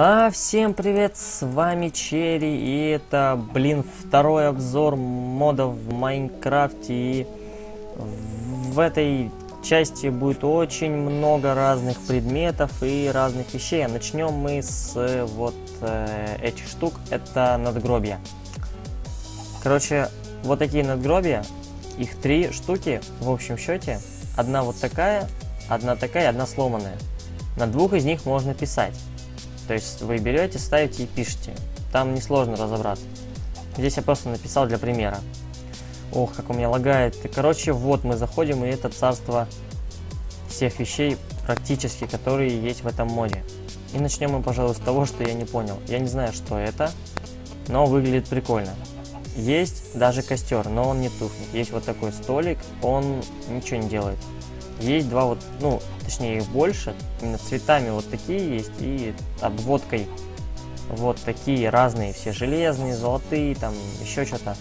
А, всем привет, с вами Черри, и это, блин, второй обзор модов в Майнкрафте, и в этой части будет очень много разных предметов и разных вещей. А начнем мы с э, вот э, этих штук, это надгробия. Короче, вот такие надгробия, их три штуки в общем счете, одна вот такая, одна такая, одна сломанная. На двух из них можно писать. То есть вы берете, ставите и пишете. Там несложно разобраться. Здесь я просто написал для примера. Ох, как у меня лагает. Короче, вот мы заходим, и это царство всех вещей, практически, которые есть в этом моде. И начнем мы, пожалуй, с того, что я не понял. Я не знаю, что это, но выглядит прикольно. Есть даже костер, но он не тухнет. Есть вот такой столик, он ничего не делает. Есть два вот, ну, точнее их больше, именно цветами вот такие есть и обводкой вот такие разные, все железные, золотые, там еще что-то.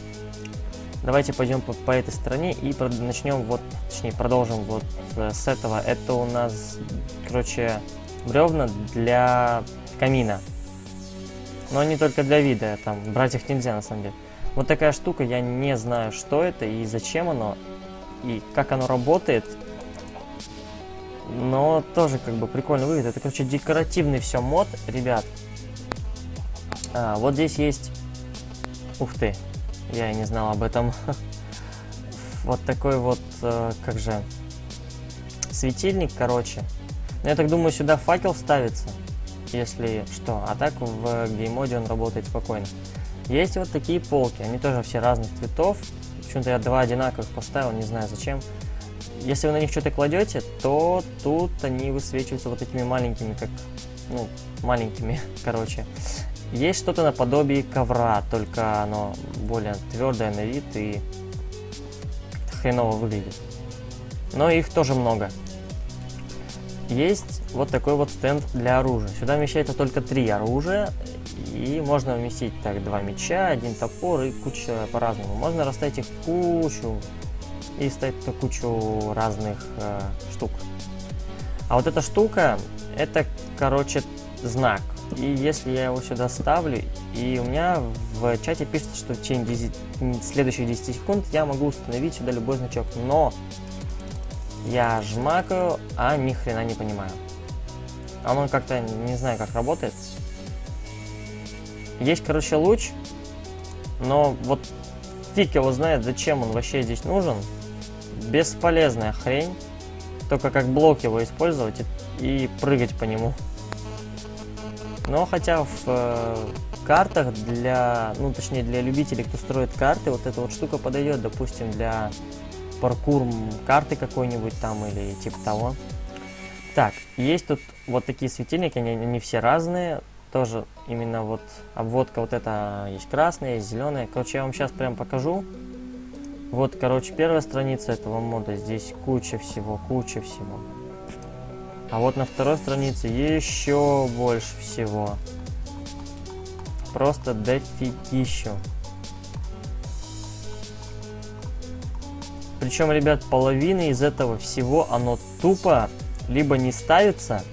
Давайте пойдем по, по этой стороне и начнем вот, точнее продолжим вот э, с этого. Это у нас, короче, бревна для камина. Но не только для вида, там брать их нельзя на самом деле. Вот такая штука, я не знаю, что это и зачем оно, и как оно работает. Но тоже как бы прикольно выглядит. Это, короче, декоративный все мод, ребят. А, вот здесь есть... Ух ты, я и не знал об этом. вот такой вот, э, как же, светильник, короче. Но я так думаю, сюда факел ставится, если что. А так в геймоде он работает спокойно. Есть вот такие полки, они тоже все разных цветов. Почему-то я два одинаковых поставил, не знаю зачем. Если вы на них что-то кладете, то тут они высвечиваются вот такими маленькими, как, ну, маленькими, короче. Есть что-то наподобие ковра, только оно более твердое на вид и хреново выглядит. Но их тоже много. Есть вот такой вот стенд для оружия. Сюда вмещается только три оружия. И можно вместить так два меча, один топор и куча по-разному. Можно расставить их кучу и ставить кучу разных э, штук. А вот эта штука, это, короче, знак. И если я его сюда ставлю, и у меня в чате пишется, что в течение 10, следующих 10 секунд я могу установить сюда любой значок. Но я жмакаю, а ни хрена не понимаю. А он как-то, не знаю, как работает. Есть, короче, луч, но вот фиг его знает, зачем он вообще здесь нужен. Бесполезная хрень. Только как блок его использовать и, и прыгать по нему. Но хотя в э, картах для, ну точнее для любителей, кто строит карты, вот эта вот штука подойдет, допустим, для паркур карты какой-нибудь там или типа того. Так, есть тут вот такие светильники, они, они все разные, тоже именно вот обводка вот эта есть красная, есть зеленая. Короче, я вам сейчас прям покажу. Вот, короче, первая страница этого мода, здесь куча всего, куча всего. А вот на второй странице еще больше всего. Просто дофигищу. Причем, ребят, половина из этого всего, оно тупо либо не ставится,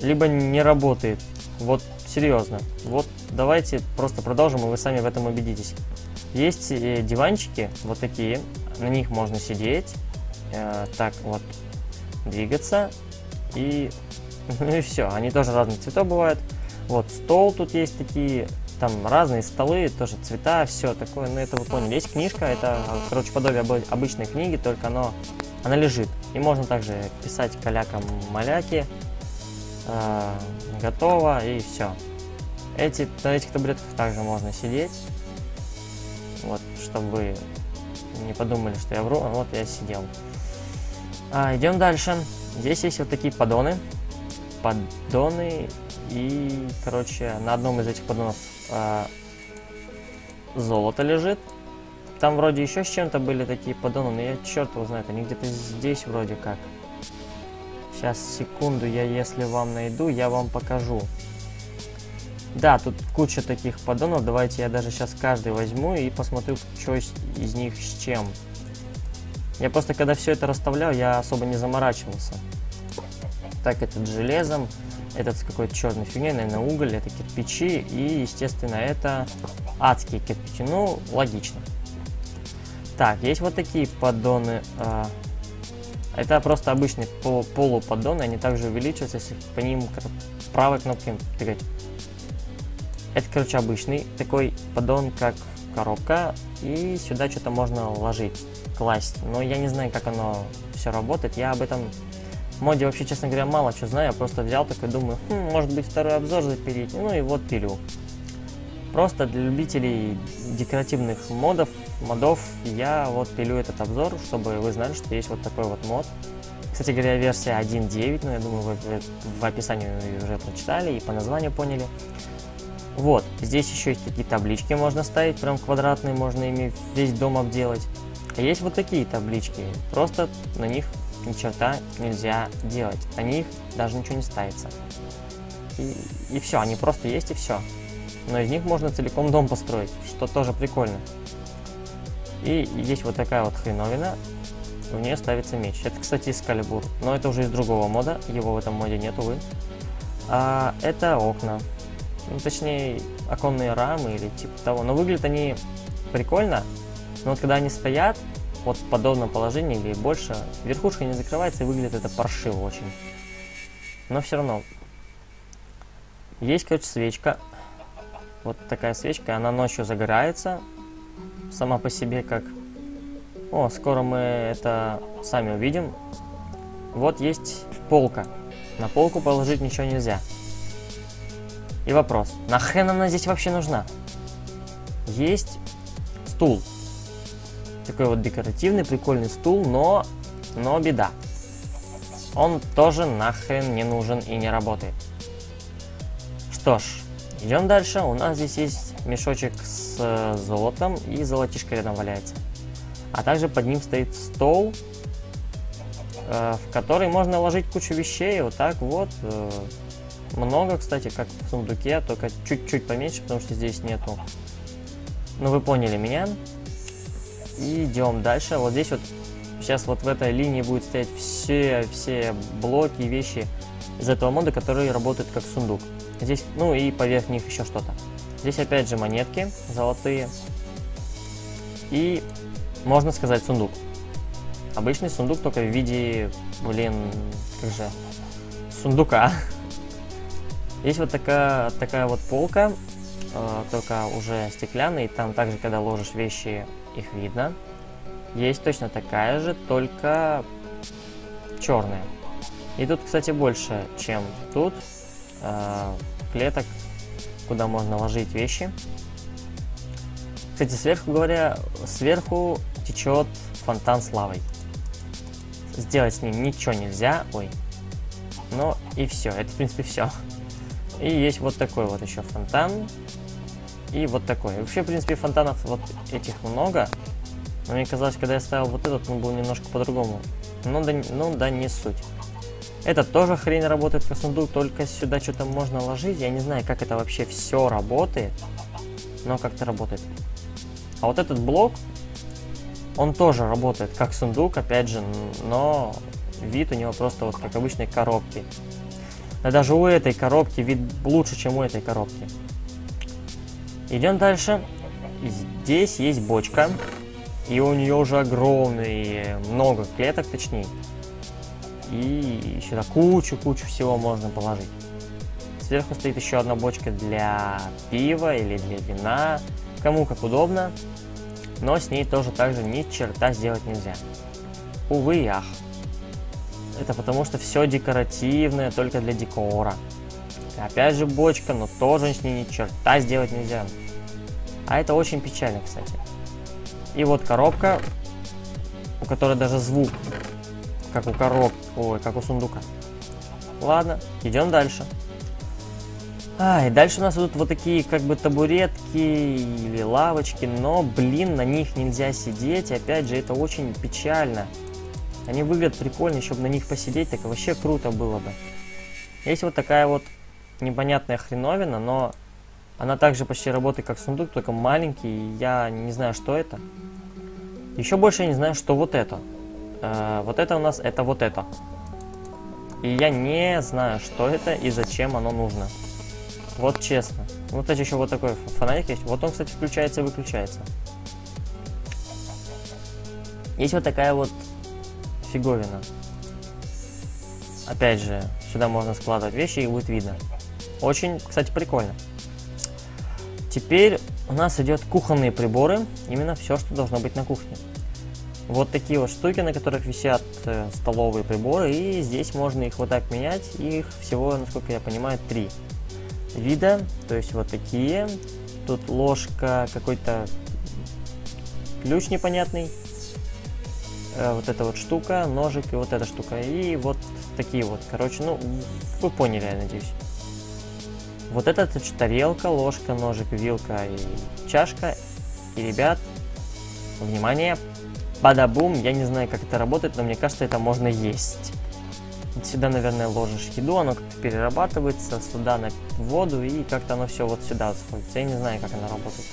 либо не работает. Вот серьезно. Вот давайте просто продолжим, и вы сами в этом убедитесь. Есть э, диванчики, вот такие, на них можно сидеть, э, так вот, двигаться, и, ну и все. Они тоже разных цветов бывают. Вот, стол тут есть такие, там разные столы, тоже цвета, все такое, ну это вы поняли. Есть книжка, это, короче, подобие обычной книги, только оно, она лежит. И можно также писать калякам-маляки, э, готово, и все. Эти, на этих таблетках также можно сидеть, вот, чтобы не подумали, что я вру, вот я сидел. А, идем дальше. Здесь есть вот такие поддоны. Поддоны и, короче, на одном из этих поддонов э, золото лежит. Там вроде еще с чем-то были такие поддоны, но я черт его знает, они где-то здесь вроде как. Сейчас, секунду, я если вам найду, я вам покажу. Да, тут куча таких поддонов, давайте я даже сейчас каждый возьму и посмотрю, что из, них с чем. Я просто, когда все это расставлял, я особо не заморачивался. Так, этот железом. этот с какой-то черной фигней, наверное, уголь, это кирпичи, и, естественно, это адские кирпичи. Ну, логично. Так, есть вот такие поддоны. А, это просто обычные полуподдоны, они также увеличиваются, если по ним правой кнопкой тыкать. Это, короче, обычный такой поддон, как коробка, и сюда что-то можно ложить, класть. Но я не знаю, как оно все работает, я об этом моде вообще, честно говоря, мало что знаю, я просто взял такой, думаю, хм, может быть второй обзор запилить, ну и вот пилю. Просто для любителей декоративных модов, модов, я вот пилю этот обзор, чтобы вы знали, что есть вот такой вот мод. Кстати говоря, версия 1.9, но я думаю, вы в описании уже прочитали и по названию поняли. Вот, здесь еще есть такие таблички можно ставить, прям квадратные, можно ими весь дом обделать. А есть вот такие таблички, просто на них ни черта нельзя делать, на них даже ничего не ставится. И, и все, они просто есть и все. Но из них можно целиком дом построить, что тоже прикольно. И есть вот такая вот хреновина, в нее ставится меч. Это, кстати, Скалибур, но это уже из другого мода, его в этом моде нет, увы. А, это окна, ну, точнее, оконные рамы или типа того. Но выглядят они прикольно, но вот когда они стоят, вот в подобном положении или больше, верхушка не закрывается и выглядит это паршиво очень. Но все равно. Есть, короче, свечка. Вот такая свечка, она ночью загорается. Сама по себе как... О, скоро мы это сами увидим. Вот есть полка. На полку положить ничего нельзя. И вопрос, нахрен она здесь вообще нужна? Есть стул. Такой вот декоративный, прикольный стул, но, но беда. Он тоже нахрен не нужен и не работает. Что ж, идем дальше. У нас здесь есть мешочек с э, золотом и золотишко рядом валяется. А также под ним стоит стол, э, в который можно ложить кучу вещей. Вот так вот. Много, кстати, как в сундуке, только чуть-чуть поменьше, потому что здесь нету. Ну, вы поняли меня. И идем дальше. Вот здесь вот, сейчас вот в этой линии будет стоять все, все блоки и вещи из этого мода, которые работают как сундук. Здесь, ну и поверх них еще что-то. Здесь опять же монетки золотые. И, можно сказать, сундук. Обычный сундук, только в виде, блин, как же, сундука. Есть вот такая, такая вот полка, э, только уже стеклянная, и там также, когда ложишь вещи, их видно. Есть точно такая же, только черная. И тут, кстати, больше, чем тут, э, клеток, куда можно ложить вещи. Кстати, сверху говоря, сверху течет фонтан с лавой. Сделать с ним ничего нельзя, ой. Но и все, это в принципе все. И есть вот такой вот еще фонтан. И вот такой. вообще, в принципе, фонтанов вот этих много. Но мне казалось, когда я ставил вот этот, он был немножко по-другому. Ну да, ну да, не суть. Этот тоже хрень работает как сундук, только сюда что-то можно ложить. Я не знаю, как это вообще все работает. Но как-то работает. А вот этот блок, он тоже работает как сундук, опять же, но вид у него просто вот как обычной коробки. Да даже у этой коробки вид лучше, чем у этой коробки. Идем дальше. Здесь есть бочка. И у нее уже огромные, много клеток точнее. И сюда кучу-кучу всего можно положить. Сверху стоит еще одна бочка для пива или для вина. Кому как удобно. Но с ней тоже также ни черта сделать нельзя. Увы и ах. Это потому что все декоративное, только для декора. Опять же бочка, но тоже с ней ни черта сделать нельзя. А это очень печально, кстати. И вот коробка, у которой даже звук, как у коробки, ой, как у сундука. Ладно, идем дальше. А, и дальше у нас идут вот такие как бы табуретки или лавочки, но, блин, на них нельзя сидеть. И опять же, это очень печально. Они выглядят прикольно, еще бы на них посидеть, так вообще круто было бы. Есть вот такая вот непонятная хреновина, но она также почти работает как сундук, только маленький, я не знаю, что это. Еще больше я не знаю, что вот это. Э, вот это у нас, это вот это. И я не знаю, что это и зачем оно нужно. Вот честно. Вот кстати, еще вот такой фонарик есть. Вот он, кстати, включается и выключается. Есть вот такая вот фиговина. Опять же, сюда можно складывать вещи и будет видно. Очень, кстати, прикольно. Теперь у нас идет кухонные приборы. Именно все, что должно быть на кухне. Вот такие вот штуки, на которых висят э, столовые приборы. И здесь можно их вот так менять. Их всего, насколько я понимаю, три вида. То есть вот такие. Тут ложка, какой-то ключ непонятный. Э, вот эта вот штука, ножик и вот эта штука. И вот такие вот. Короче, ну, вы поняли, я надеюсь. Вот это тарелка, ложка, ножик, вилка и чашка. И, ребят, внимание, бадабум. Я не знаю, как это работает, но мне кажется, это можно есть. Сюда, наверное, ложишь еду, оно как-то перерабатывается, сюда на воду, и как-то оно все вот сюда сходится. Я не знаю, как оно работает.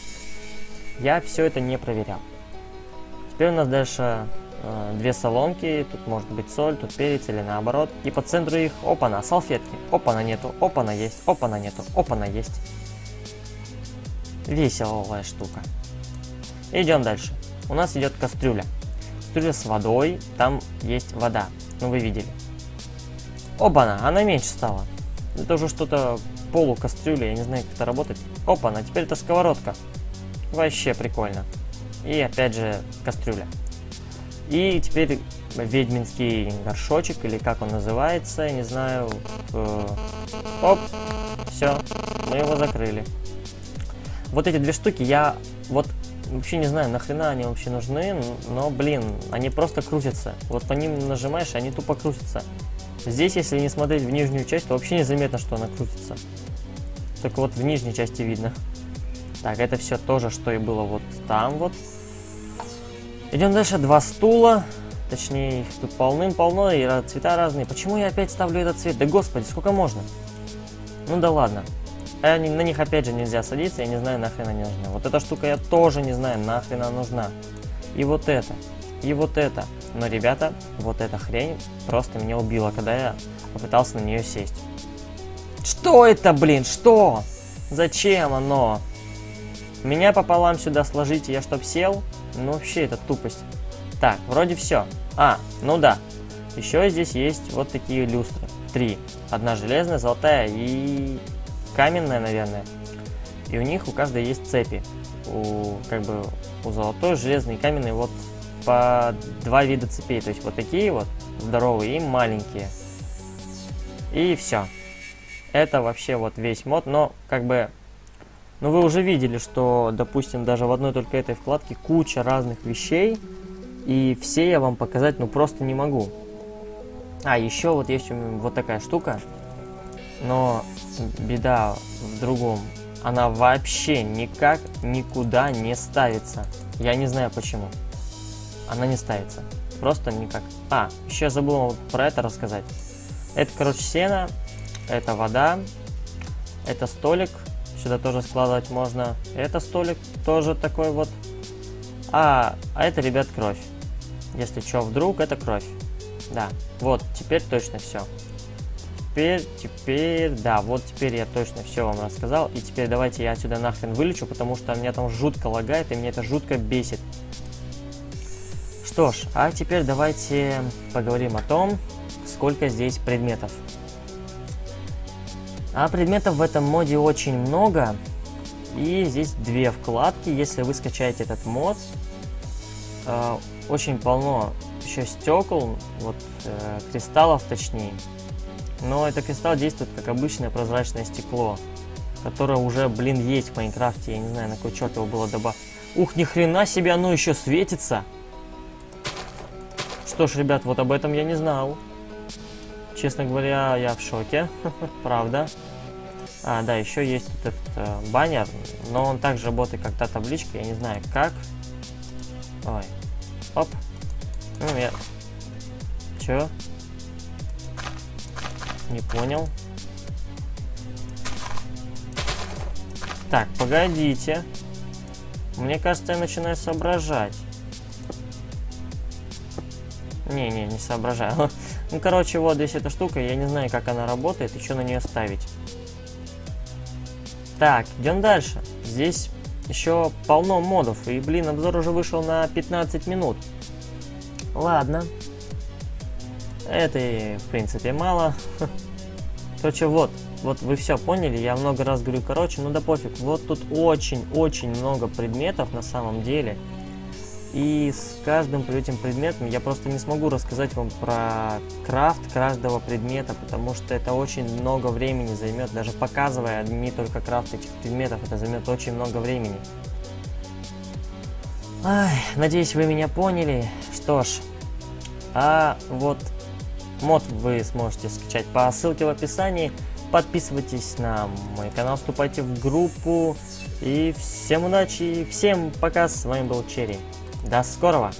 Я все это не проверял. Теперь у нас дальше две соломки, тут может быть соль, тут перец или наоборот. И по центру их, опа-на, салфетки, опа-на нету, опа-на есть, опа-на нету, опа-на есть. Веселая штука. Идем дальше. У нас идет кастрюля. Кастрюля с водой, там есть вода, ну вы видели. Оба-на, она меньше стала. Это уже что-то полукастрюля, я не знаю, как это работает. Опа-на, теперь это сковородка. Вообще прикольно. И опять же кастрюля. И теперь ведьминский горшочек, или как он называется, не знаю. Э, оп, все, мы его закрыли. Вот эти две штуки я вот вообще не знаю, нахрена они вообще нужны, но, блин, они просто крутятся. Вот по ним нажимаешь, они тупо крутятся. Здесь, если не смотреть в нижнюю часть, то вообще незаметно, что она крутится. Только вот в нижней части видно. Так, это все тоже, что и было вот там вот. Идем дальше. Два стула. Точнее, их тут полным-полно, и цвета разные. Почему я опять ставлю этот цвет? Да господи, сколько можно? Ну да ладно. А на них опять же нельзя садиться, я не знаю, нахрен они нужны. Вот эта штука я тоже не знаю, нахрен она нужна. И вот это. И вот это. Но, ребята, вот эта хрень просто меня убила, когда я попытался на нее сесть. Что это, блин? Что? Зачем оно? Меня пополам сюда сложите, я чтоб сел? Ну, вообще, это тупость. Так, вроде все. А, ну да. Еще здесь есть вот такие люстры. Три. Одна железная, золотая и каменная, наверное. И у них у каждой есть цепи. У, как бы, у золотой, железной и каменной вот по два вида цепей. То есть вот такие вот здоровые и маленькие. И все. Это вообще вот весь мод. Но как бы... Ну вы уже видели, что, допустим, даже в одной только этой вкладке куча разных вещей. И все я вам показать ну просто не могу. А, еще вот есть вот такая штука. Но беда в другом. Она вообще никак никуда не ставится. Я не знаю почему она не ставится. Просто никак. А, еще я забыл про это рассказать. Это, короче, сено, это вода, это столик, сюда тоже складывать можно. Это столик тоже такой вот. А, а это, ребят, кровь. Если что, вдруг, это кровь. Да, вот, теперь точно все. Теперь, теперь, да, вот теперь я точно все вам рассказал. И теперь давайте я отсюда нахрен вылечу, потому что меня там жутко лагает, и меня это жутко бесит. Что ж, а теперь давайте поговорим о том, сколько здесь предметов. А предметов в этом моде очень много. И здесь две вкладки. Если вы скачаете этот мод, э, очень полно еще стекол, вот э, кристаллов точнее. Но это кристалл действует как обычное прозрачное стекло, которое уже, блин, есть в Майнкрафте. Я не знаю, на какой черт его было добавить. Ух, ни хрена себе, оно еще светится! Что ж, ребят, вот об этом я не знал. Честно говоря, я в шоке. Правда. А, да, еще есть этот э, баннер, но он также работает как та табличка, я не знаю как. Ой. Оп. Ну, я... Чё? Не понял. Так, погодите. Мне кажется, я начинаю соображать. Не-не, не соображаю. Ну, короче, вот здесь эта штука, я не знаю, как она работает и что на нее ставить. Так, идем дальше. Здесь еще полно модов, и, блин, обзор уже вышел на 15 минут. Ладно. Это, в принципе, мало. Короче, вот, вот вы все поняли, я много раз говорю, короче, ну да пофиг. Вот тут очень-очень много предметов на самом деле. И с каждым этим предметом я просто не смогу рассказать вам про крафт каждого предмета, потому что это очень много времени займет. Даже показывая не только крафт этих предметов, это займет очень много времени. Ай, надеюсь, вы меня поняли. Что ж, а вот мод вы сможете скачать по ссылке в описании. Подписывайтесь на мой канал, вступайте в группу. И всем удачи, всем пока, с вами был Черри. До скорого!